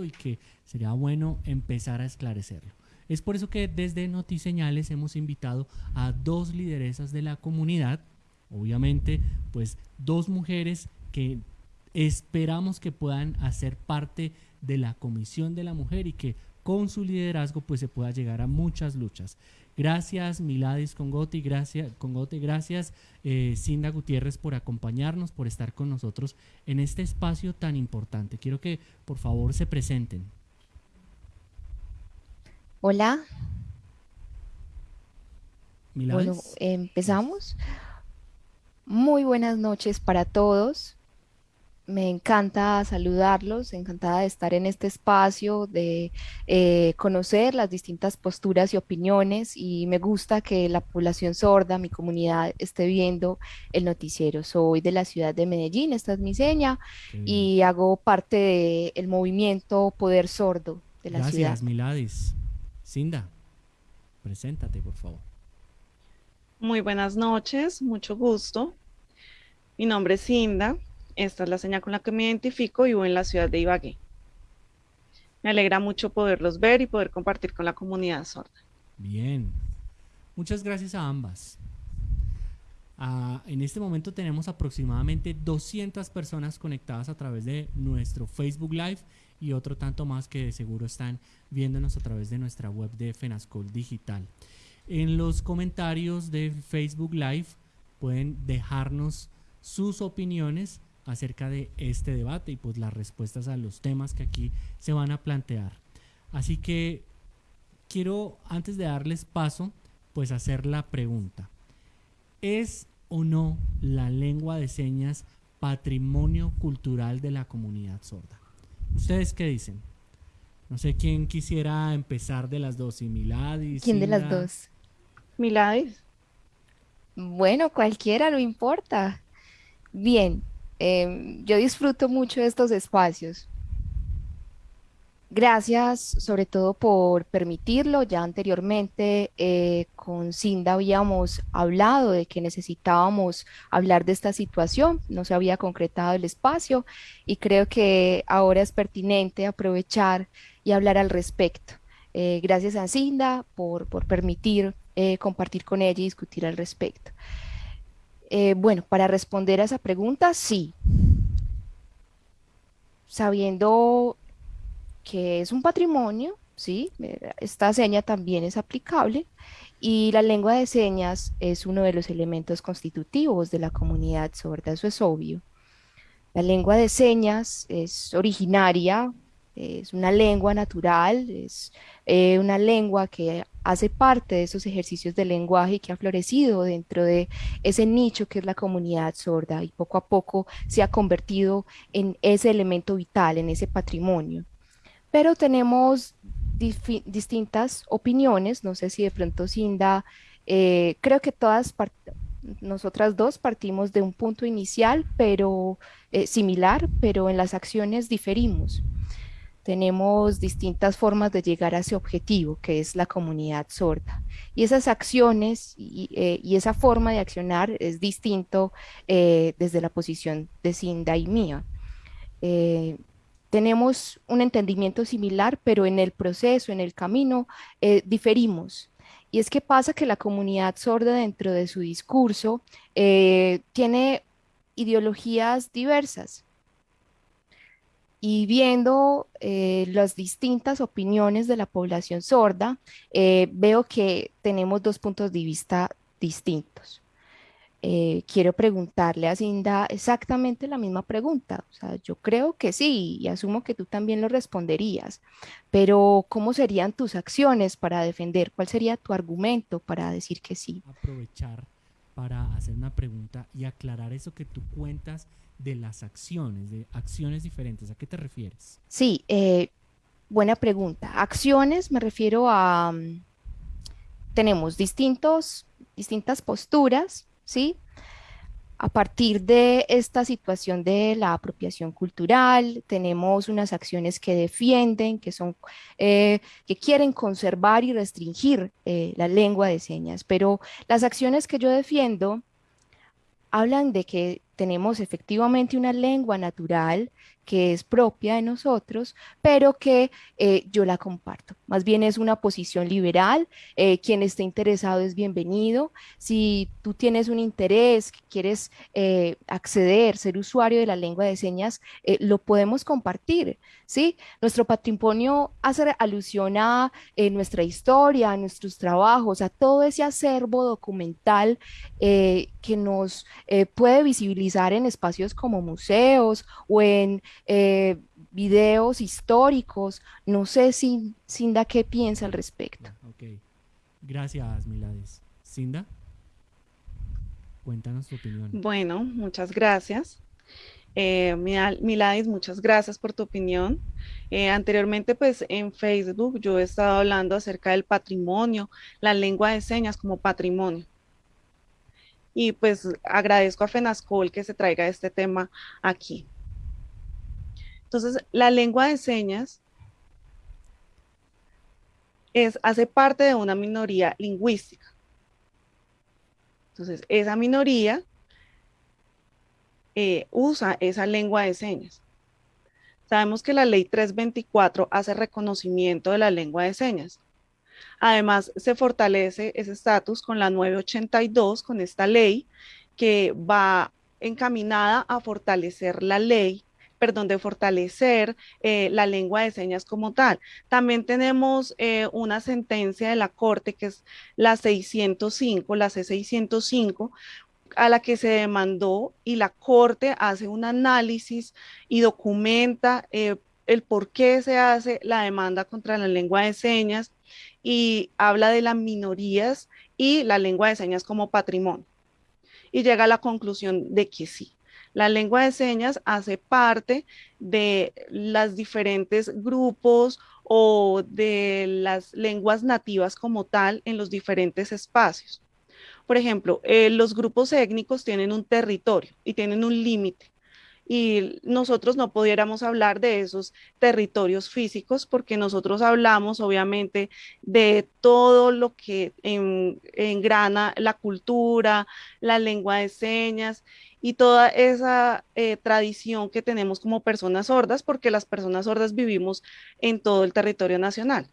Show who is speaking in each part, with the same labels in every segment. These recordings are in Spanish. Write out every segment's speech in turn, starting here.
Speaker 1: y que sería bueno empezar a esclarecerlo. Es por eso que desde Notiseñales hemos invitado a dos lideresas de la comunidad, obviamente, pues dos mujeres que esperamos que puedan hacer parte de la Comisión de la Mujer y que con su liderazgo pues se pueda llegar a muchas luchas. Gracias Miladis Congote, gracias, Congote, gracias eh, Cinda Gutiérrez por acompañarnos, por estar con nosotros en este espacio tan importante. Quiero que por favor se presenten.
Speaker 2: Hola. Miladis. Bueno, empezamos. Muy buenas noches para todos me encanta saludarlos, encantada de estar en este espacio, de eh, conocer las distintas posturas y opiniones y me gusta que la población sorda, mi comunidad, esté viendo el noticiero. Soy de la ciudad de Medellín, esta es mi seña, y hago parte del movimiento Poder Sordo de la ciudad.
Speaker 1: Gracias, Miladis. Cinda, preséntate, por favor.
Speaker 3: Muy buenas noches, mucho gusto. Mi nombre es Cinda, esta es la señal con la que me identifico y vivo en la ciudad de Ibagué. Me alegra mucho poderlos ver y poder compartir con la comunidad sorda.
Speaker 1: Bien. Muchas gracias a ambas. Ah, en este momento tenemos aproximadamente 200 personas conectadas a través de nuestro Facebook Live y otro tanto más que de seguro están viéndonos a través de nuestra web de Fenascol Digital. En los comentarios de Facebook Live pueden dejarnos sus opiniones acerca de este debate y pues las respuestas a los temas que aquí se van a plantear. Así que quiero, antes de darles paso, pues hacer la pregunta. ¿Es o no la lengua de señas patrimonio cultural de la comunidad sorda? ¿Ustedes qué dicen? No sé quién quisiera empezar de las dos, y Miladis.
Speaker 2: ¿Quién de las dos?
Speaker 3: Miladis.
Speaker 2: Bueno, cualquiera, no importa. Bien, Em, yo disfruto mucho de estos espacios. Gracias sobre todo por permitirlo. Ya anteriormente eh, con Cinda habíamos hablado de que necesitábamos hablar de esta situación. No se había concretado el espacio y creo que ahora es pertinente aprovechar y hablar al respecto. Eh, gracias a Cinda por, por permitir eh, compartir con ella y discutir al respecto. Eh, bueno, para responder a esa pregunta, sí. Sabiendo que es un patrimonio, sí, esta seña también es aplicable y la lengua de señas es uno de los elementos constitutivos de la comunidad sorda, eso es obvio. La lengua de señas es originaria, es una lengua natural, es eh, una lengua que hace parte de esos ejercicios de lenguaje y que ha florecido dentro de ese nicho que es la comunidad sorda y poco a poco se ha convertido en ese elemento vital, en ese patrimonio. Pero tenemos distintas opiniones, no sé si de pronto Cinda, eh, creo que todas nosotras dos partimos de un punto inicial, pero eh, similar, pero en las acciones diferimos tenemos distintas formas de llegar a ese objetivo, que es la comunidad sorda. Y esas acciones y, eh, esa forma de accionar es distinto eh, desde la posición de Cinda y mía. Eh, tenemos un entendimiento similar, pero en el proceso, en el camino, diferimos. Y es que pasa que la comunidad sorda dentro de su discurso tiene ideologías diversas y viendo eh, las distintas opiniones de la población sorda, eh, veo que tenemos dos puntos de vista distintos. Eh, quiero preguntarle a Cinda exactamente la misma pregunta. O sea, yo creo que sí y asumo que tú también lo responderías, pero ¿cómo serían tus acciones para defender? ¿Cuál sería tu argumento para decir que sí?
Speaker 1: Aprovechar para hacer una pregunta y aclarar eso que tú cuentas de las acciones, de acciones diferentes. ¿A qué te refieres?
Speaker 2: Sí, eh, buena pregunta. Acciones me refiero a, mm, tenemos distintos, distintas posturas, ¿sí? A partir de esta situación de la apropiación cultural, tenemos unas acciones que defienden, que son, eh, que quieren conservar y restringir eh, la lengua de señas, pero las acciones que yo defiendo hablan de que tenemos efectivamente una lengua natural que es propia de nosotros, pero que eh, yo la comparto. Más bien es una posición liberal, eh, quien esté interesado es bienvenido. Si tú tienes un interés, quieres eh, acceder, ser usuario de la lengua de señas, lo podemos compartir, ¿sí? Nuestro patrimonio hace alusión a nuestra historia, a nuestros trabajos, a todo ese acervo documental que nos puede visibilizar en espacios como museos o en eh, videos históricos. No sé, si, Cinda, qué piensa al respecto.
Speaker 1: Ok, gracias, Milades. Cinda, cuéntanos tu opinión.
Speaker 3: Bueno, muchas gracias. Eh, Milades, muchas gracias por tu opinión. Eh, anteriormente, pues en Facebook yo he estado hablando acerca del patrimonio, la lengua de señas como patrimonio. Y pues agradezco a FENASCOL que se traiga este tema aquí. Entonces, la lengua de señas es, hace parte de una minoría lingüística. Entonces, esa minoría eh, usa esa lengua de señas. Sabemos que la ley 324 hace reconocimiento de la lengua de señas. Además, se fortalece ese estatus con la 982, con esta ley que va encaminada a fortalecer la ley perdón, de fortalecer eh, la lengua de señas como tal. También tenemos eh, una sentencia de la Corte que es la 605, la C605, a la que se demandó y la Corte hace un análisis y documenta eh, el por qué se hace la demanda contra la lengua de señas y habla de las minorías y la lengua de señas como patrimonio. Y llega a la conclusión de que sí, la lengua de señas hace parte de los diferentes grupos o de las lenguas nativas como tal en los diferentes espacios. Por ejemplo, eh, los grupos étnicos tienen un territorio y tienen un límite y nosotros no pudiéramos hablar de esos territorios físicos porque nosotros hablamos obviamente de todo lo que engrana la cultura, la lengua de señas y toda esa eh, tradición que tenemos como personas sordas, porque las personas sordas vivimos en todo el territorio nacional.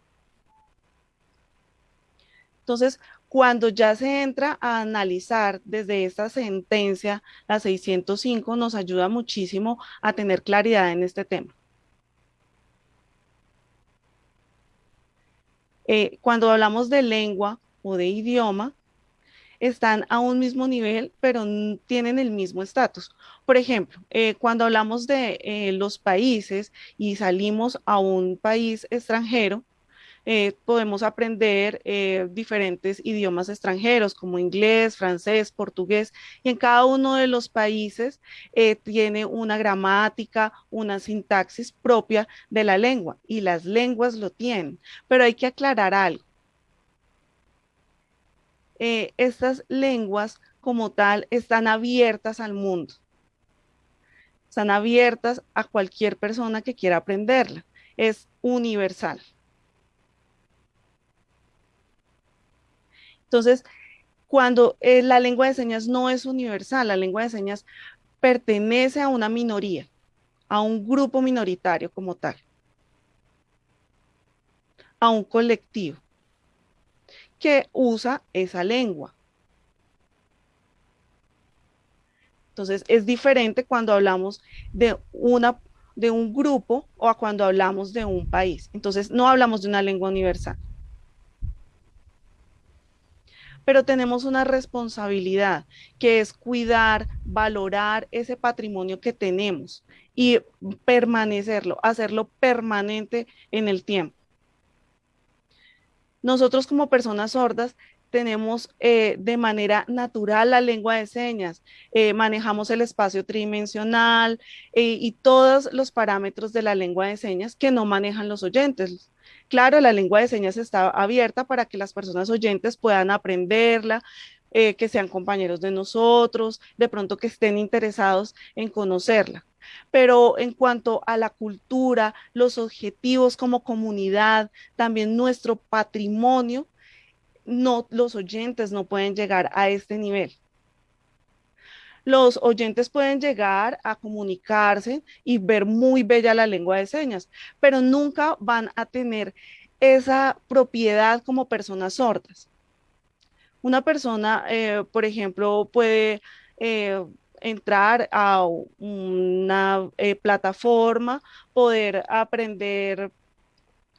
Speaker 3: Entonces, cuando ya se entra a analizar desde esta sentencia, la 605, nos ayuda muchísimo a tener claridad en este tema. Eh, cuando hablamos de lengua o de idioma, están a un mismo nivel, pero tienen el mismo estatus. Por ejemplo, eh, cuando hablamos de eh, los países y salimos a un país extranjero, eh, podemos aprender diferentes idiomas extranjeros como inglés, francés, portugués, y en cada uno de los países tiene una gramática, una sintaxis propia de la lengua, y las lenguas lo tienen. Pero hay que aclarar algo. Eh, estas lenguas como tal están abiertas al mundo. Están abiertas a cualquier persona que quiera aprenderla. Es universal. Entonces, cuando eh, la lengua de señas no es universal, la lengua de señas pertenece a una minoría, a un grupo minoritario como tal, a un colectivo que usa esa lengua. Entonces, es diferente cuando hablamos de, una, de un grupo o a cuando hablamos de un país. Entonces, no hablamos de una lengua universal. Pero tenemos una responsabilidad que es cuidar, valorar ese patrimonio que tenemos y permanecerlo, hacerlo permanente en el tiempo. Nosotros como personas sordas tenemos eh, de manera natural la lengua de señas, eh, manejamos el espacio tridimensional eh, y todos los parámetros de la lengua de señas que no manejan los oyentes. Claro, la lengua de señas está abierta para que las personas oyentes puedan aprenderla, que sean compañeros de nosotros, de pronto que estén interesados en conocerla. Pero en cuanto a la cultura, los objetivos como comunidad, también nuestro patrimonio, los oyentes no pueden llegar a este nivel. los oyentes pueden llegar a comunicarse y ver muy bella la lengua de señas, pero nunca van a tener esa propiedad como personas sordas. Una persona, eh, por ejemplo, puede eh, entrar a una eh, plataforma, poder aprender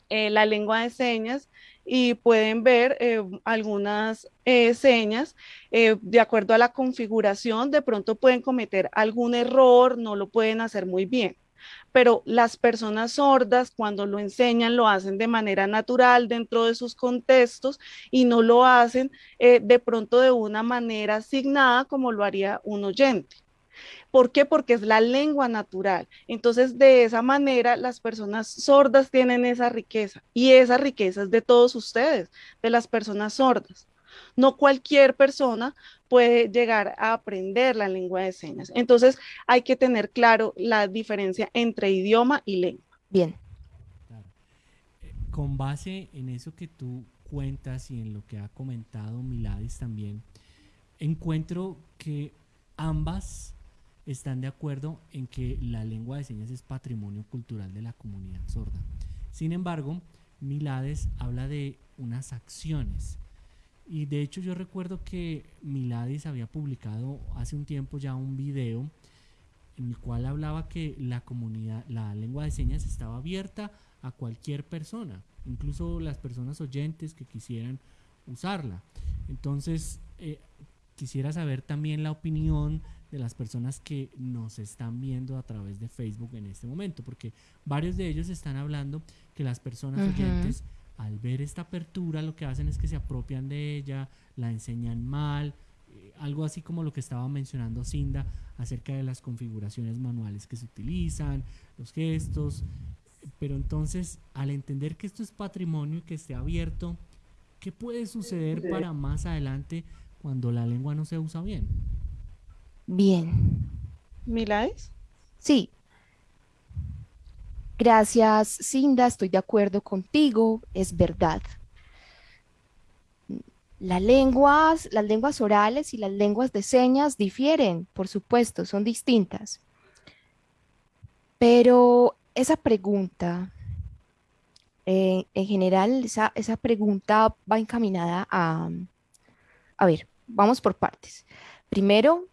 Speaker 3: la lengua de señas y pueden ver eh, algunas eh, señas eh, de acuerdo a la configuración, de pronto pueden cometer algún error, no lo pueden hacer muy bien. Pero las personas sordas cuando lo enseñan lo hacen de manera natural dentro de sus contextos y no lo hacen de pronto de una manera asignada como lo haría un oyente. ¿Por qué? Porque es la lengua natural. Entonces, de esa manera, las personas sordas tienen esa riqueza y esa riqueza es de todos ustedes, de las personas sordas. No cualquier persona puede llegar a aprender la lengua de señas. Entonces, hay que tener claro la diferencia entre idioma y lengua.
Speaker 2: Bien.
Speaker 1: Eh, con base en eso que tú cuentas y en lo que ha comentado Miladis también, encuentro que ambas están de acuerdo en que la lengua de señas es patrimonio cultural de la comunidad sorda. Sin embargo, Milades habla de unas acciones. Y de hecho yo recuerdo que Milades había publicado hace un tiempo ya un video en el cual hablaba que la comunidad, la lengua de señas estaba abierta a cualquier persona, incluso las personas oyentes que quisieran usarla. Entonces, eh, quisiera saber también la opinión de las personas que nos están viendo a través de Facebook en este momento, porque varios de ellos están hablando que las personas oyentes al ver esta apertura lo que hacen es que se apropian de ella, la enseñan mal, eh, algo así como lo que estaba mencionando Cinda acerca de las configuraciones manuales que se utilizan, los gestos, pero entonces al entender que esto es patrimonio y que esté abierto, ¿qué puede suceder para más adelante cuando la lengua no se usa bien?
Speaker 2: Bien.
Speaker 3: ¿Milais?
Speaker 2: Sí. Gracias, Cinda, estoy de acuerdo contigo, es verdad. Las lenguas, las lenguas orales y las lenguas de señas difieren, por supuesto, son distintas. Pero esa pregunta, eh, en general, esa, esa pregunta va encaminada a, a ver, vamos por partes. Primero,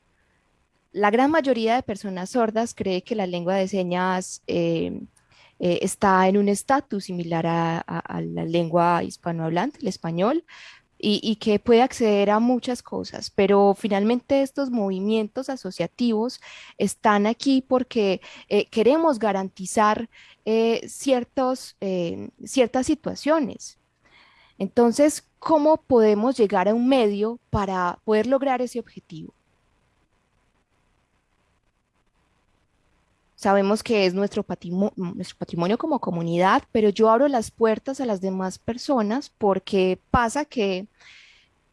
Speaker 2: la gran mayoría de personas sordas cree que la lengua de señas eh, eh, está en un estatus similar a, la lengua hispanohablante, el español, y, que puede acceder a muchas cosas, pero finalmente estos movimientos asociativos están aquí porque eh, queremos garantizar ciertos, ciertas situaciones. Entonces, ¿cómo podemos llegar a un medio para poder lograr ese objetivo? Sabemos que es nuestro patrimonio, como comunidad, pero yo abro las puertas a las demás personas porque pasa que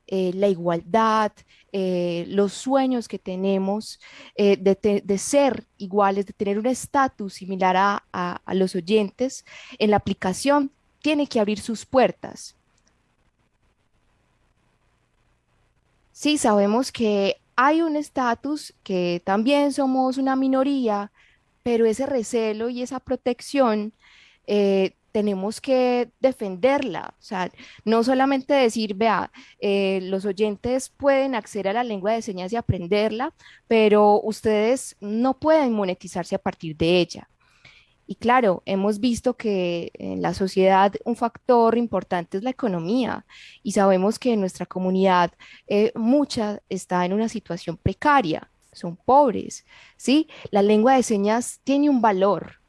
Speaker 2: eh, la igualdad, eh, los sueños que tenemos eh, de, ser iguales, de tener un estatus similar a los oyentes en la aplicación, tiene que abrir sus puertas. Sí, sabemos que hay un estatus que también somos una minoría, pero ese recelo y esa protección eh, tenemos que defenderla, o sea, no solamente decir, vea, eh, los oyentes pueden acceder a la lengua de señas y aprenderla, pero ustedes no pueden monetizarse a partir de ella. Y claro, hemos visto que en la sociedad un factor importante es la economía y sabemos que en nuestra comunidad eh, mucha está en una situación precaria son pobres, ¿sí? La lengua de señas tiene un valor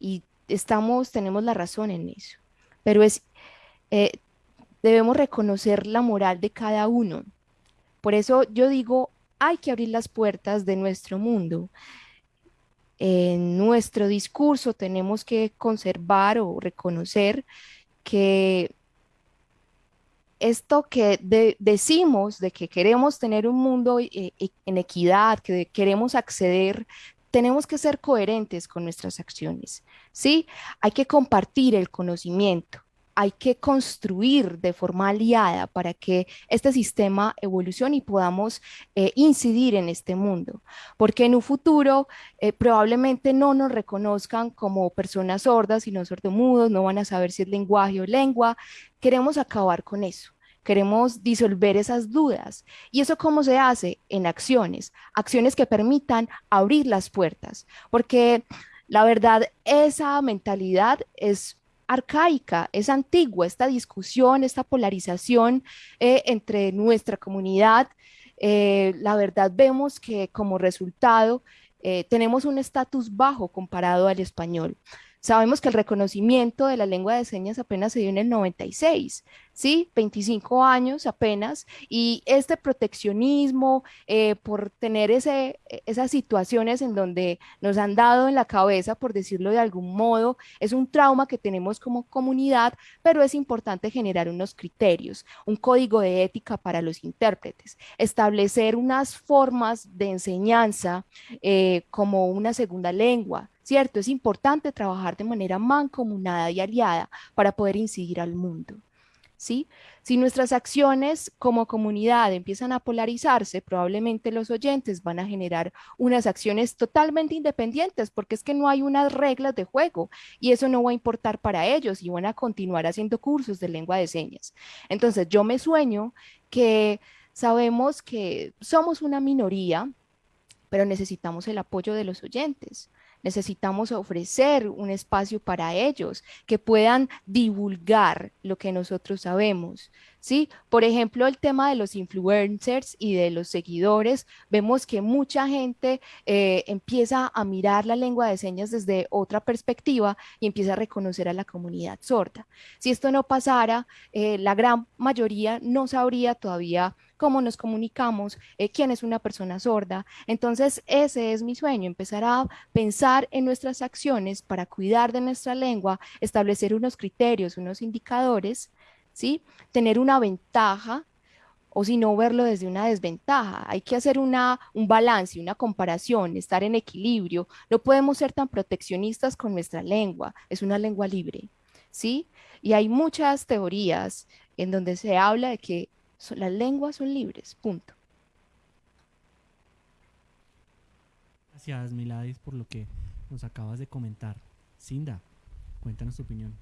Speaker 2: y estamos, tenemos la razón en eso, pero es, eh, debemos reconocer la moral de cada uno. Por eso yo digo, hay que abrir las puertas de nuestro mundo. En nuestro discurso tenemos que conservar o reconocer que esto que decimos de que queremos tener un mundo eh, eh, en equidad, que queremos acceder, tenemos que ser coherentes con nuestras acciones, ¿sí? Hay que compartir el conocimiento, hay que construir de forma aliada para que este sistema evolucione y podamos eh, incidir en este mundo. Porque en un futuro eh, probablemente no nos reconozcan como personas sordas, sino sordomudos, no van a saber si es lenguaje o lengua. Queremos acabar con eso. Queremos disolver esas dudas. ¿Y eso cómo se hace? En acciones, acciones que permitan abrir las puertas. Porque la verdad, esa mentalidad es arcaica, es antigua, esta discusión, esta polarización eh, entre nuestra comunidad. Eh, la verdad vemos que como resultado eh, tenemos un estatus bajo comparado al español. Sabemos que el reconocimiento de la lengua de señas apenas se dio en el 96, ¿sí? 25 años apenas, y este proteccionismo eh, por tener ese, esas situaciones en donde nos han dado en la cabeza, por decirlo de algún modo, es un trauma que tenemos como comunidad, pero es importante generar unos criterios, un código de ética para los intérpretes, establecer unas formas de enseñanza eh, como una segunda lengua, ¿cierto? Es importante trabajar de manera mancomunada y aliada para poder incidir al mundo. ¿Sí? Si nuestras acciones como comunidad empiezan a polarizarse, probablemente los oyentes van a generar unas acciones totalmente independientes porque es que no hay unas reglas de juego y eso no va a importar para ellos y van a continuar haciendo cursos de lengua de señas. Entonces yo me sueño que sabemos que somos una minoría, pero necesitamos el apoyo de los oyentes necesitamos ofrecer un espacio para ellos, que puedan divulgar lo que nosotros sabemos. ¿Sí? Por ejemplo, el tema de los influencers y de los seguidores, vemos que mucha gente eh, empieza a mirar la lengua de señas desde otra perspectiva y empieza a reconocer a la comunidad sorda. Si esto no pasara, eh, la gran mayoría no sabría todavía cómo nos comunicamos, eh, quién es una persona sorda. Entonces, ese es mi sueño, empezar a pensar en nuestras acciones para cuidar de nuestra lengua, establecer unos criterios, unos indicadores, ¿sí? Tener una ventaja o si no verlo desde una desventaja. Hay que hacer una, un balance, una comparación, estar en equilibrio. No podemos ser tan proteccionistas con nuestra lengua, es una lengua libre, ¿sí? Y hay muchas teorías en donde se habla de que las lenguas son libres, punto.
Speaker 1: Gracias, Miladis, por lo que nos acabas de comentar. Cinda, cuéntanos tu opinión.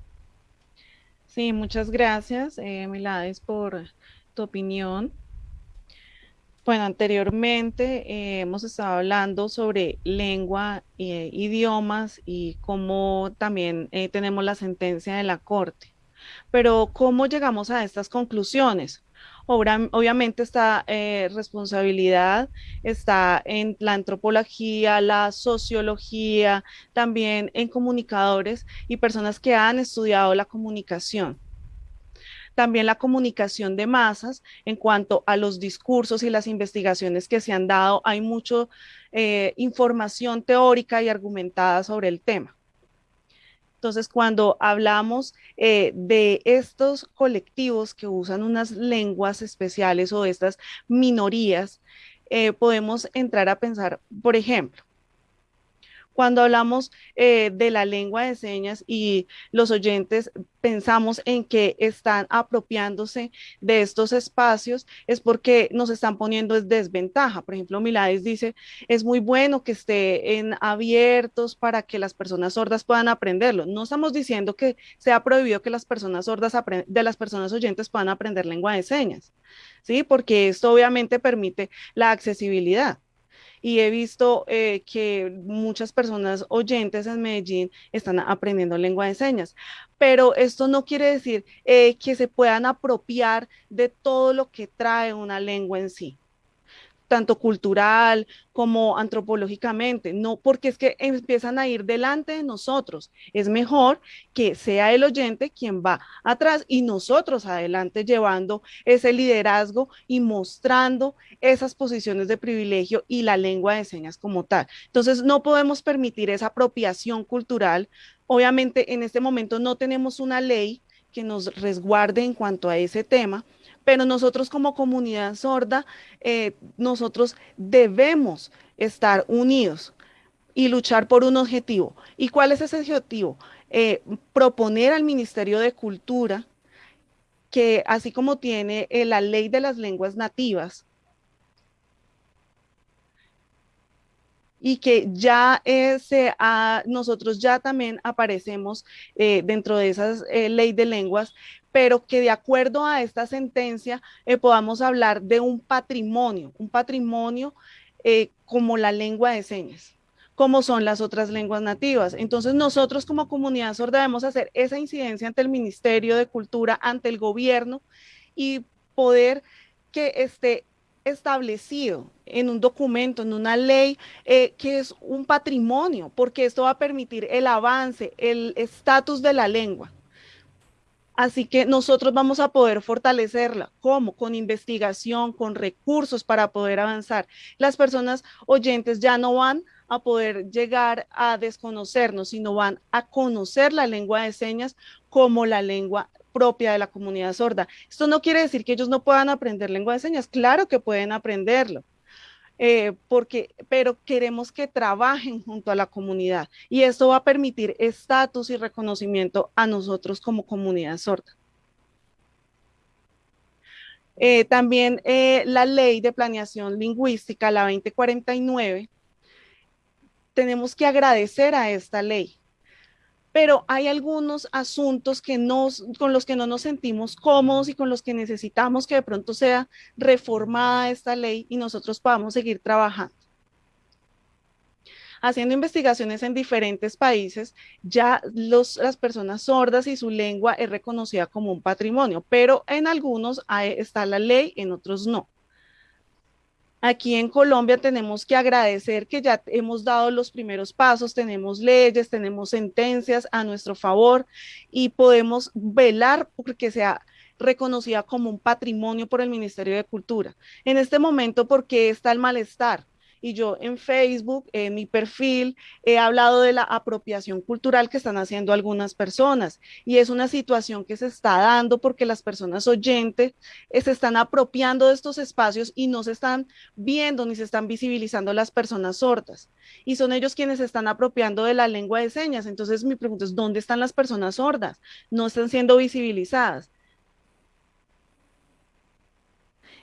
Speaker 3: Sí, muchas gracias, eh, Miladis, por tu opinión. Bueno, anteriormente eh, hemos estado hablando sobre lengua, eh, idiomas y cómo también eh, tenemos la sentencia de la Corte. Pero ¿cómo llegamos a estas conclusiones? Obviamente esta eh, responsabilidad está en la antropología, la sociología, también en comunicadores y personas que han estudiado la comunicación también la comunicación de masas en cuanto a los discursos y las investigaciones que se han dado. Hay mucha eh, información teórica y argumentada sobre el tema. Entonces, cuando hablamos eh, de estos colectivos que usan unas lenguas especiales o estas minorías, eh, podemos entrar a pensar, por ejemplo, cuando hablamos eh, de la lengua de señas y los oyentes pensamos en que están apropiándose de estos espacios, es porque nos están poniendo en desventaja. Por ejemplo, Milades dice, es muy bueno que estén abiertos para que las personas sordas puedan aprenderlo. No estamos diciendo que sea prohibido que las personas sordas de las personas oyentes puedan aprender lengua de señas, ¿sí? Porque esto obviamente permite la accesibilidad y he visto eh, que muchas personas oyentes en Medellín están aprendiendo lengua de señas. Pero esto no quiere decir eh, que se puedan apropiar de todo lo que trae una lengua en sí tanto cultural como antropológicamente, no porque es que empiezan a ir delante de nosotros. Es mejor que sea el oyente quien va atrás y nosotros adelante llevando ese liderazgo y mostrando esas posiciones de privilegio y la lengua de señas como tal. Entonces, no podemos permitir esa apropiación cultural. Obviamente, en este momento no tenemos una ley que nos resguarde en cuanto a ese tema, pero nosotros como comunidad sorda, eh, nosotros debemos estar unidos y luchar por un objetivo. ¿Y cuál es ese objetivo? eh, proponer al Ministerio de Cultura que así como tiene eh, la ley de las lenguas nativas, y que ya eh, nosotros ya también aparecemos eh, dentro de esa ley de lenguas, pero que de acuerdo a esta sentencia podamos hablar de un patrimonio, un patrimonio como la lengua de señas como son las otras lenguas nativas. Entonces nosotros como comunidad sorda debemos hacer esa incidencia ante el Ministerio de Cultura, ante el gobierno y poder que esté establecido en un documento, en una ley, eh, que es un patrimonio, porque esto va a permitir el avance, el estatus de la lengua. Así que nosotros vamos a poder fortalecerla. ¿Cómo? Con investigación, con recursos para poder avanzar. Las personas oyentes ya no van a poder llegar a desconocernos, sino van a conocer la lengua de señas como la lengua propia de la comunidad sorda. Esto no quiere decir que ellos no puedan aprender lengua de señas, claro que pueden aprenderlo. Eh, porque, pero queremos que trabajen junto a la comunidad y esto va a permitir estatus y reconocimiento a nosotros como comunidad sorda. Eh, también eh, la ley de planeación lingüística, la 2049, tenemos que agradecer a esta ley. Pero hay algunos asuntos que con los que no nos sentimos cómodos y con los que necesitamos que de pronto sea reformada esta ley y nosotros podamos seguir trabajando. Haciendo investigaciones en diferentes países, ya las personas sordas y su lengua es reconocida como un patrimonio, pero en algunos está la ley, en otros no. Aquí en Colombia tenemos que agradecer que ya hemos dado los primeros pasos, tenemos leyes, tenemos sentencias a nuestro favor y podemos velar porque sea reconocida como un patrimonio por el Ministerio de Cultura. En este momento, ¿por qué está el malestar? Y yo en Facebook, en mi perfil, he hablado de la apropiación cultural que están haciendo algunas personas y es una situación que se está dando porque las personas oyentes eh, se están apropiando de estos espacios y no se están viendo ni se están visibilizando las personas sordas y son ellos quienes se están apropiando de la lengua de señas. Entonces mi pregunta es, ¿dónde están las personas sordas? No están siendo visibilizadas.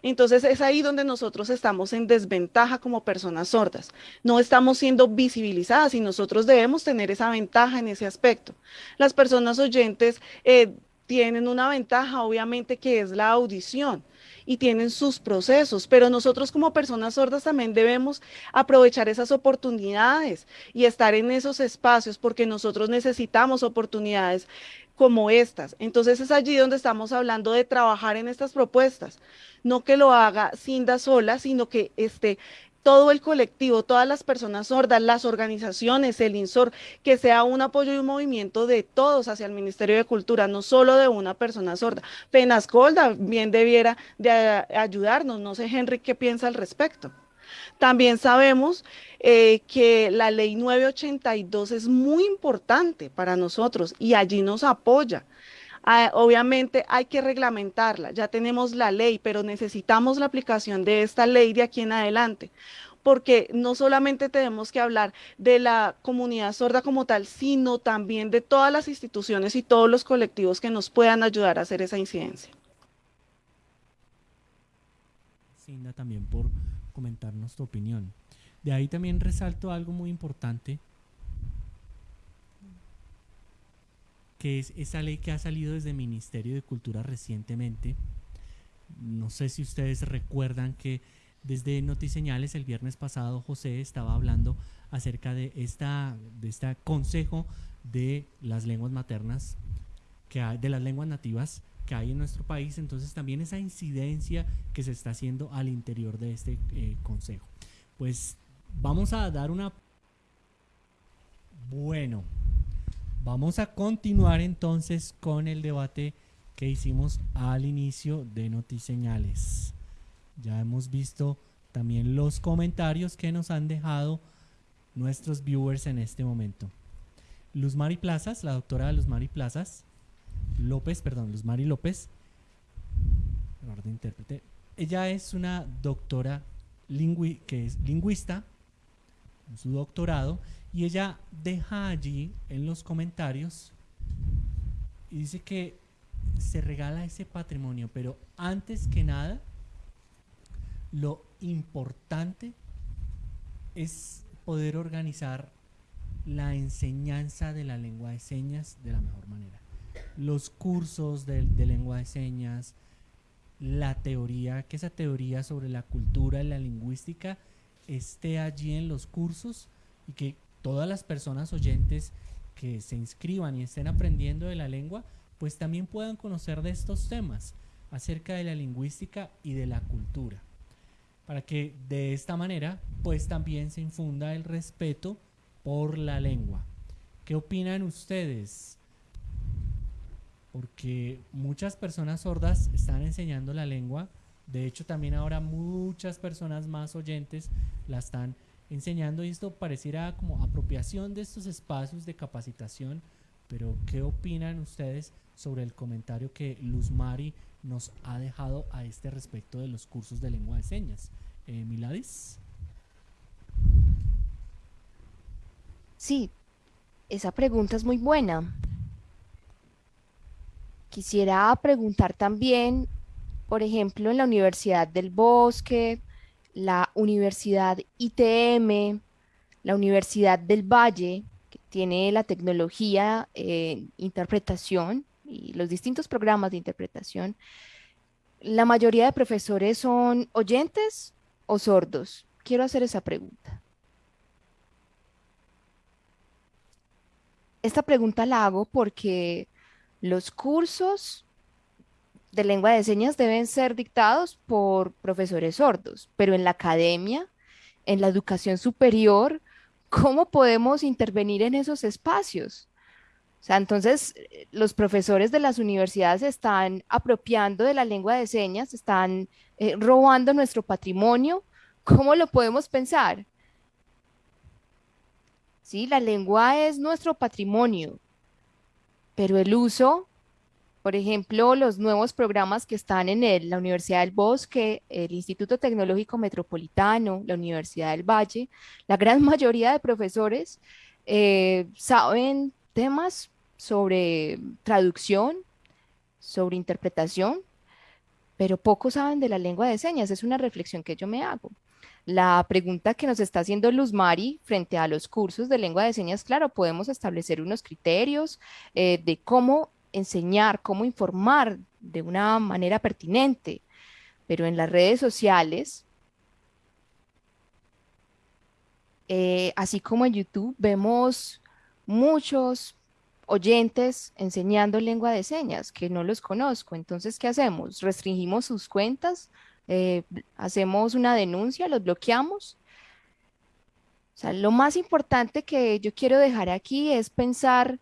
Speaker 3: Entonces es ahí donde nosotros estamos en desventaja como personas sordas. No estamos siendo visibilizadas y nosotros debemos tener esa ventaja en ese aspecto. Las personas oyentes eh, tienen una ventaja, obviamente, que es la audición y tienen sus procesos, pero nosotros como personas sordas también debemos aprovechar esas oportunidades y estar en esos espacios porque nosotros necesitamos oportunidades como estas. Entonces es allí donde estamos hablando de trabajar en estas propuestas, no que lo haga Cinda sola, sino que esté todo el colectivo, todas las personas sordas, las organizaciones, el INSOR, que sea un apoyo y un movimiento de todos hacia el Ministerio de Cultura, no solo de una persona sorda. Penascolda bien debiera de ayudarnos, no sé Henry qué piensa al respecto. También sabemos eh, que la ley 982 es muy importante para nosotros y allí nos apoya. Ah, obviamente hay que reglamentarla, ya tenemos la ley, pero necesitamos la aplicación de esta ley de aquí en adelante, porque no solamente tenemos que hablar de la comunidad sorda como tal, sino también de todas las instituciones y todos los colectivos que nos puedan ayudar a hacer esa incidencia.
Speaker 1: También por comentarnos tu opinión. De ahí también resalto algo muy importante, que es esa ley que ha salido desde el Ministerio de Cultura recientemente. No sé si ustedes recuerdan que desde Notiseñales el viernes pasado José estaba hablando acerca de esta de este consejo de las lenguas maternas que hay, de las lenguas nativas que hay en nuestro país, entonces también esa incidencia que se está haciendo al interior de este eh, consejo. Pues vamos a dar una... Bueno, vamos a continuar entonces con el debate que hicimos al inicio de Notiseñales. Ya hemos visto también los comentarios que nos han dejado nuestros viewers en este momento. Luz Mari Plazas, la doctora Luz Mari Plazas, López, perdón, Luz Mari López, intérprete. Ella es una doctora que es lingüista, su doctorado, y ella deja allí en los comentarios y dice que se regala ese patrimonio, pero antes que nada, lo importante es poder organizar la enseñanza de la lengua de señas de la mejor manera. Los cursos de, de lengua de señas, la teoría, que esa teoría sobre la cultura y la lingüística esté allí en los cursos y que todas las personas oyentes que se inscriban y estén aprendiendo de la lengua, pues también puedan conocer de estos temas acerca de la lingüística y de la cultura. Para que de esta manera, pues también se infunda el respeto por la lengua. ¿Qué opinan ustedes? Porque muchas personas sordas están enseñando la lengua. De hecho, también ahora muchas personas más oyentes la están enseñando y esto pareciera como apropiación de estos espacios de capacitación. Pero ¿qué opinan ustedes sobre el comentario que Luz Mari nos ha dejado a este respecto de los cursos de lengua de señas? Eh, Miladis.
Speaker 2: Sí, esa pregunta es muy buena. Quisiera preguntar también, por ejemplo, en la Universidad del Bosque, la Universidad ITM, la Universidad del Valle, que tiene la tecnología en interpretación y los distintos programas de interpretación, la mayoría de profesores son oyentes o sordos. Quiero hacer esa pregunta. Esta pregunta la hago porque los cursos de lengua de señas deben ser dictados por profesores sordos, pero en la academia, en la educación superior, ¿cómo podemos intervenir en esos espacios? O sea, entonces los profesores de las universidades están apropiando de la lengua de señas, están eh, robando nuestro patrimonio. ¿Cómo lo podemos pensar? ¿sí? La lengua es nuestro patrimonio, pero el uso, por ejemplo, los nuevos programas que están en la Universidad del Bosque, el Instituto Tecnológico Metropolitano, la Universidad del Valle, la gran mayoría de profesores eh, saben temas sobre traducción, sobre interpretación, pero pocos saben de la lengua de señas. Es una reflexión que yo me hago. La pregunta que nos está haciendo Luz Mari frente a los cursos de lengua de señas, claro, podemos establecer unos criterios eh, de cómo enseñar, cómo informar de una manera pertinente, pero en las redes sociales, eh, así como en YouTube, vemos muchos oyentes enseñando lengua de señas que no los conozco. Entonces, ¿qué hacemos? ¿Restringimos sus cuentas? Eh, hacemos una denuncia, los bloqueamos. O sea, lo más importante que yo quiero dejar aquí es pensar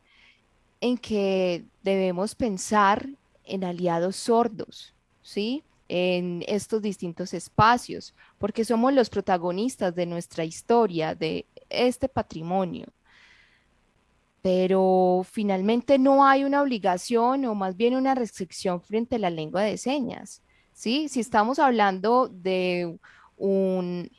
Speaker 2: en que debemos pensar en aliados sordos, ¿sí? En estos distintos espacios, porque somos los protagonistas de nuestra historia, de este patrimonio. Pero finalmente no hay una obligación o más bien una restricción frente a la lengua de señas. ¿Sí? Si estamos hablando de un,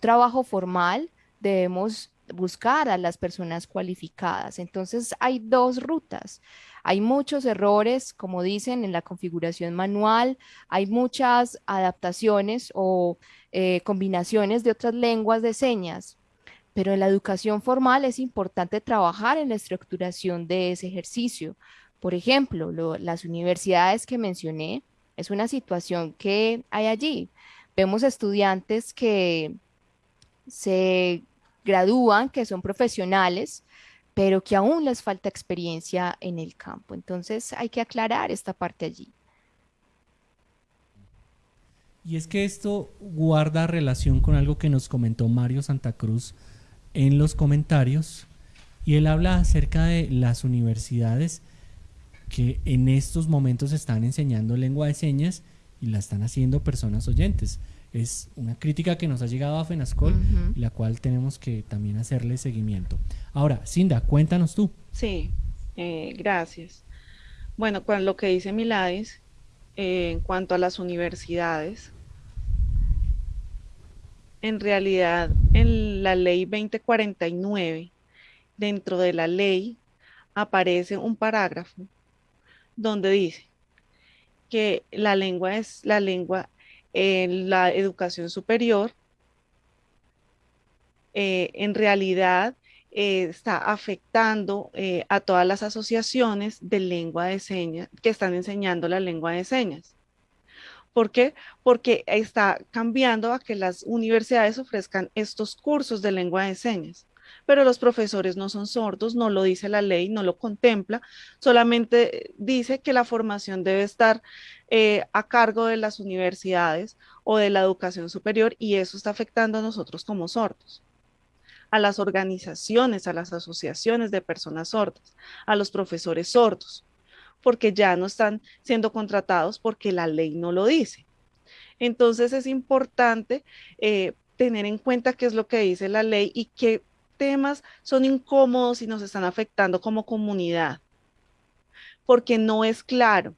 Speaker 2: trabajo formal, debemos buscar a las personas cualificadas. Entonces hay dos rutas. Hay muchos errores, como dicen, en la configuración manual, hay muchas adaptaciones o eh, combinaciones de otras lenguas de señas, pero en la educación formal es importante trabajar en la estructuración de ese ejercicio. Por ejemplo, las universidades que mencioné es una situación que hay allí. Vemos estudiantes que se gradúan, que son profesionales, pero que aún les falta experiencia en el campo. Entonces hay que aclarar esta parte allí.
Speaker 1: Y es que esto guarda relación con algo que nos comentó Mario Santa Cruz en los comentarios, y él habla acerca de las universidades que en estos momentos están enseñando lengua de señas y la están haciendo personas oyentes. Es una crítica que nos ha llegado a FENASCOL, la cual tenemos que también hacerle seguimiento. Ahora, Cinda, cuéntanos tú.
Speaker 3: Sí, eh, gracias. Bueno, con lo que dice Miladis, eh, en cuanto a las universidades, en realidad en la ley 2049, dentro de la ley aparece un parágrafo donde dice que la lengua es la lengua en la educación superior, eh, en realidad eh, está afectando eh, a todas las asociaciones de lengua de señas que están enseñando la lengua de señas. ¿Por qué? Porque está cambiando a que las universidades ofrezcan estos cursos de lengua de señas. Pero los profesores no son sordos, no lo dice la ley, no lo contempla, solamente dice que la formación debe estar eh, a cargo de las universidades o de la educación superior y eso está afectando a nosotros como sordos a las organizaciones, a las asociaciones de personas sordas, a los profesores sordos porque ya no están siendo contratados porque la ley no lo dice. Entonces es importante eh, tener en cuenta qué es lo que dice la ley y qué temas son incómodos y nos están afectando como comunidad, porque no es claro.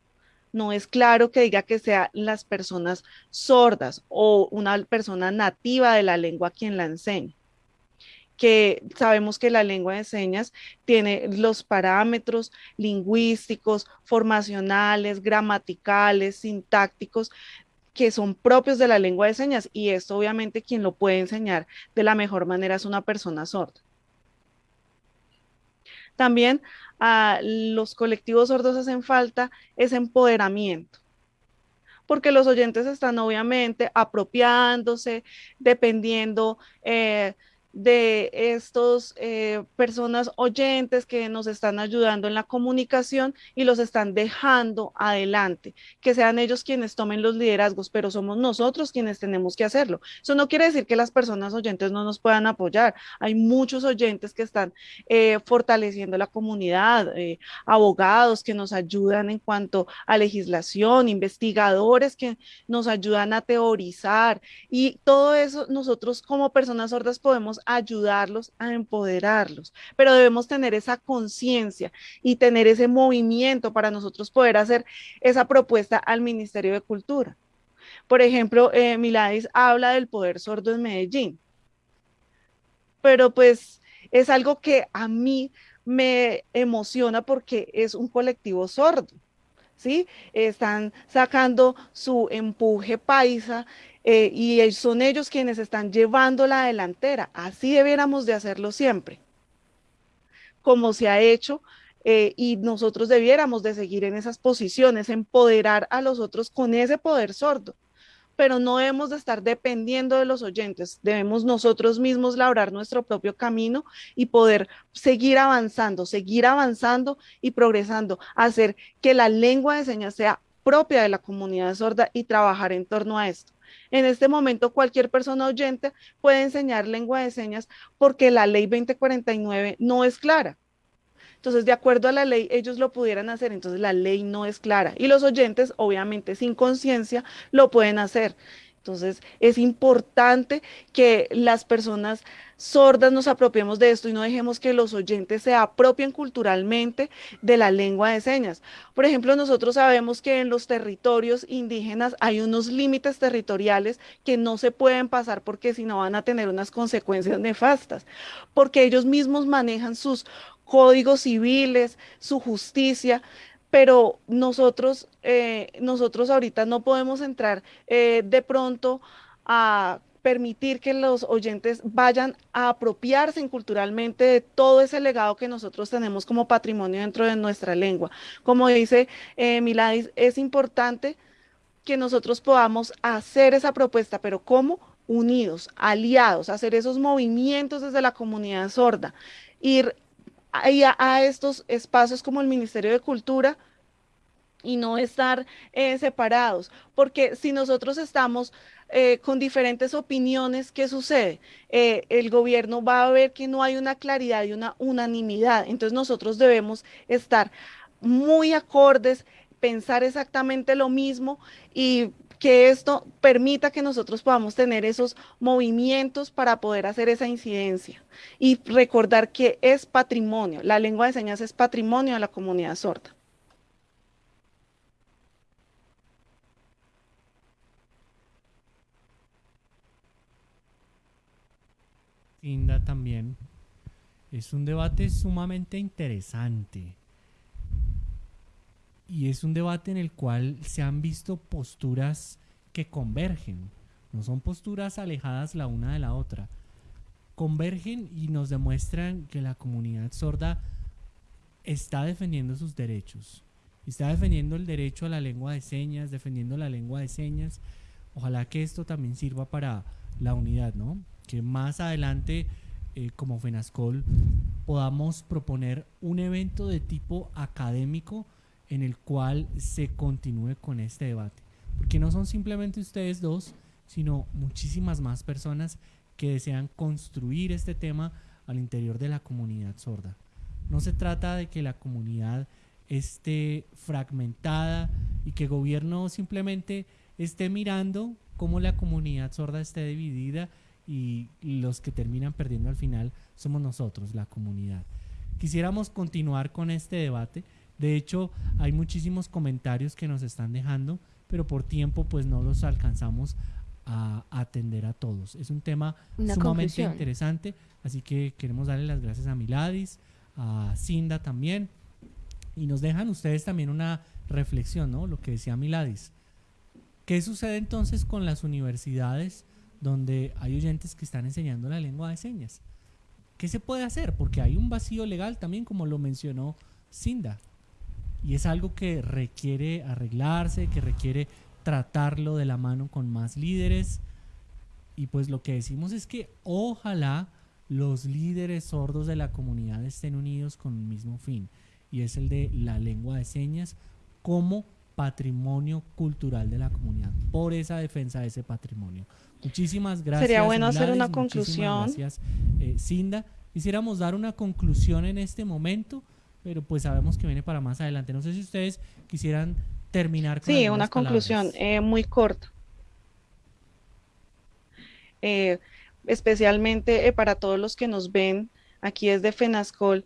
Speaker 3: No es claro que diga que sean las personas sordas o una persona nativa de la lengua quien la enseñe que sabemos que la lengua de señas tiene los parámetros lingüísticos, formacionales, gramaticales, sintácticos que son propios de la lengua de señas y esto obviamente quien lo puede enseñar de la mejor manera es una persona sorda. También a los colectivos sordos hacen falta ese empoderamiento porque los oyentes están obviamente apropiándose, dependiendo eh, de estos eh, personas oyentes que nos están ayudando en la comunicación y los están dejando adelante, que sean ellos quienes tomen los liderazgos, pero somos nosotros quienes tenemos que hacerlo. Eso no quiere decir que las personas oyentes no nos puedan apoyar. Hay muchos oyentes que están eh, fortaleciendo la comunidad, eh, abogados que nos ayudan en cuanto a legislación, investigadores que nos ayudan a teorizar y todo eso nosotros como personas sordas podemos ayudarlos a empoderarlos, pero debemos tener esa conciencia y tener ese movimiento para nosotros poder hacer esa propuesta al Ministerio de Cultura. Por ejemplo, eh, Miladis habla del poder sordo en Medellín, pero pues es algo que a mí me emociona porque es un colectivo sordo. ¿Sí? Están sacando su empuje paisa eh, y son ellos quienes están llevando la delantera. Así debiéramos de hacerlo siempre, como se ha hecho. Eh, y nosotros debiéramos de seguir en esas posiciones, empoderar a los otros con ese poder sordo, pero no debemos de estar dependiendo de los oyentes, debemos nosotros mismos labrar nuestro propio camino y poder seguir avanzando, seguir avanzando y progresando, hacer que la lengua de señas sea propia de la comunidad sorda y trabajar en torno a esto. En este momento, cualquier persona oyente puede enseñar lengua de señas porque la ley 2049 no es clara. Entonces, de acuerdo a la ley, ellos lo pudieran hacer, entonces la ley no es clara. Y los oyentes, obviamente, sin conciencia, lo pueden hacer. Entonces, es importante que las personas sordas nos apropiemos de esto y no dejemos que los oyentes se apropien culturalmente de la lengua de señas. Por ejemplo, nosotros sabemos que en los territorios indígenas hay unos límites territoriales que no se pueden pasar porque si no van a tener unas consecuencias nefastas, porque ellos mismos manejan sus códigos civiles, su justicia, pero nosotros, eh, nosotros ahorita no podemos entrar eh, de pronto a permitir que los oyentes vayan a apropiarse culturalmente de todo ese legado que nosotros tenemos como patrimonio dentro de nuestra lengua. Como dice eh, Miladis, es importante que nosotros podamos hacer esa propuesta, pero ¿cómo? Unidos, aliados, hacer esos movimientos desde la comunidad sorda, ir a, estos espacios como el Ministerio de Cultura y no estar eh, separados, porque si nosotros estamos eh, con diferentes opiniones, ¿qué sucede? Eh, el gobierno va a ver que no hay una claridad y una unanimidad, entonces nosotros debemos estar muy acordes, pensar exactamente lo mismo y que esto permita que nosotros podamos tener esos movimientos para poder hacer esa incidencia y recordar que es patrimonio, la lengua de señas es patrimonio de la comunidad sorda.
Speaker 1: Linda también. Es un debate sumamente interesante y es un debate en el cual se han visto posturas que convergen, no son posturas alejadas la una de la otra, convergen y nos demuestran que la comunidad sorda está defendiendo sus derechos, está defendiendo el derecho a la lengua de señas, defendiendo la lengua de señas. Ojalá que esto también sirva para la unidad, ¿no? Que más adelante, eh, como FENASCOL, podamos proponer un evento de tipo académico en el cual se continúe con este debate. Porque no son simplemente ustedes dos, sino muchísimas más personas que desean construir este tema al interior de la comunidad sorda. No se trata de que la comunidad esté fragmentada y que gobierno simplemente esté mirando cómo la comunidad sorda esté dividida y los que terminan perdiendo al final somos nosotros, la comunidad. Quisiéramos continuar con este debate. De hecho, hay muchísimos comentarios que nos están dejando, pero por tiempo pues no los alcanzamos a atender a todos. Es un tema sumamente interesante, así que queremos darle las gracias a Miladis, a Cinda también, y nos dejan ustedes también una reflexión, ¿no? Lo que decía Miladis. ¿Qué sucede entonces con las universidades donde hay oyentes que están enseñando la lengua de señas? ¿Qué se puede hacer? Porque hay un vacío legal también, como lo mencionó Cinda. Y es algo que requiere arreglarse, que requiere tratarlo de la mano con más líderes. Y pues lo que decimos es que ojalá los líderes sordos de la comunidad estén unidos con un mismo fin, y es el de la lengua de señas como patrimonio cultural de la comunidad, por esa defensa de ese patrimonio. Muchísimas gracias.
Speaker 3: Sería bueno hacer una conclusión.
Speaker 1: Gracias, eh, Cinda. Quisiéramos dar una conclusión en este momento, pero pues sabemos que viene para más adelante. No sé si ustedes quisieran terminar
Speaker 3: con Sí, una conclusión eh, muy corta. Eh, especialmente eh, para todos los que nos ven aquí desde FENASCOL,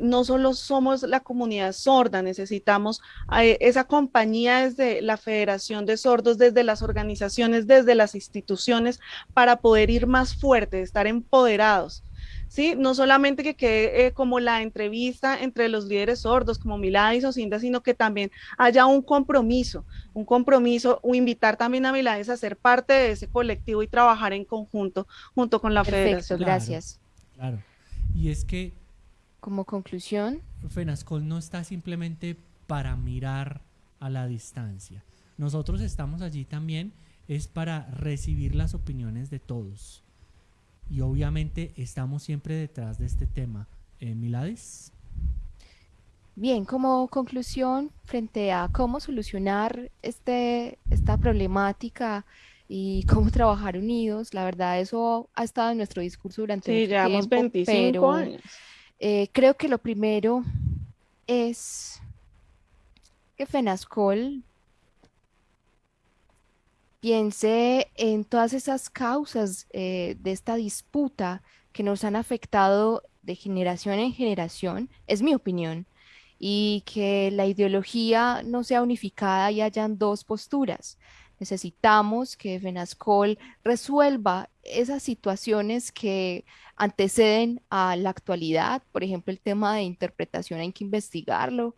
Speaker 3: no solo somos la comunidad sorda, necesitamos esa compañía desde la Federación de Sordos, desde las organizaciones, desde las instituciones, para poder ir más fuerte, estar empoderados. ¿Sí? No solamente que quede eh, como la entrevista entre los líderes sordos, como Miladis o Cinda, sino que también haya un compromiso, un compromiso, o invitar también a Miladis a ser parte de ese colectivo y trabajar en conjunto junto con la federación.
Speaker 2: Gracias.
Speaker 1: Claro. Y es que...
Speaker 2: Como conclusión.
Speaker 1: FENASCOL no está simplemente para mirar a la distancia. Nosotros estamos allí también es para recibir las opiniones de todos y obviamente estamos siempre detrás de este tema. Eh, Milades.
Speaker 2: Bien, como conclusión frente a cómo solucionar este, esta problemática y cómo trabajar unidos, la verdad eso ha estado en nuestro discurso durante
Speaker 3: sí, llevamos 25 años.
Speaker 2: Eh, creo que lo primero es que FENASCOL piense en todas esas causas eh, de esta disputa que nos han afectado de generación en generación, es mi opinión, y que la ideología no sea unificada y hayan dos posturas. Necesitamos que FENASCOL resuelva esas situaciones que anteceden a la actualidad, por ejemplo, el tema de interpretación hay que investigarlo,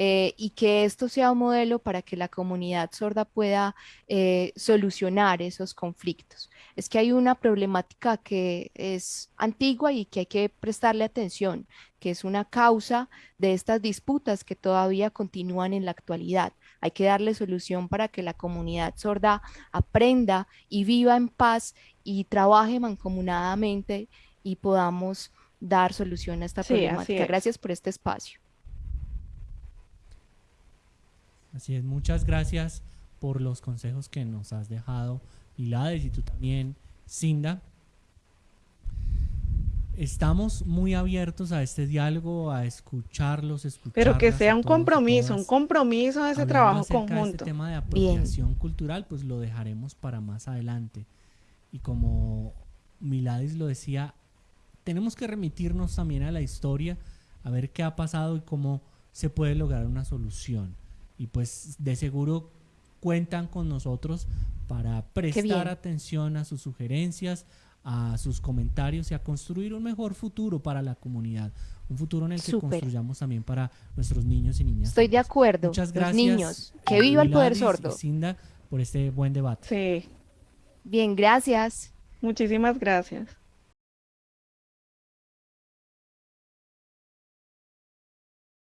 Speaker 2: eh, y que esto sea un modelo para que la comunidad sorda pueda eh, solucionar esos conflictos. Es que hay una problemática que es antigua y que hay que prestarle atención, que es una causa de estas disputas que todavía continúan en la actualidad. Hay que darle solución para que la comunidad sorda aprenda y viva en paz y trabaje mancomunadamente y podamos dar solución a esta problemática. Gracias por este espacio.
Speaker 1: Así es, muchas gracias por los consejos que nos has dejado, Milades, y tú también, Cinda. Estamos muy abiertos a este diálogo, a escucharlos, escuchar.
Speaker 3: Pero que sea un compromiso, un compromiso de ese trabajo conjunto.
Speaker 1: Este tema de apropiación cultural, pues lo dejaremos para más adelante. Y como Milades lo decía, tenemos que remitirnos también a la historia, a ver qué ha pasado y cómo se puede lograr una solución y pues de seguro cuentan con nosotros para prestar atención a sus sugerencias, a sus comentarios y a construir un mejor futuro para la comunidad. Un futuro en el que construyamos también para nuestros niños y niñas.
Speaker 2: Estoy de acuerdo.
Speaker 1: Muchas
Speaker 2: Los
Speaker 1: gracias.
Speaker 2: niños. Que viva el poder sordo.
Speaker 1: Cinda por este buen debate.
Speaker 3: Sí,
Speaker 2: Bien, gracias.
Speaker 3: muchísimas gracias.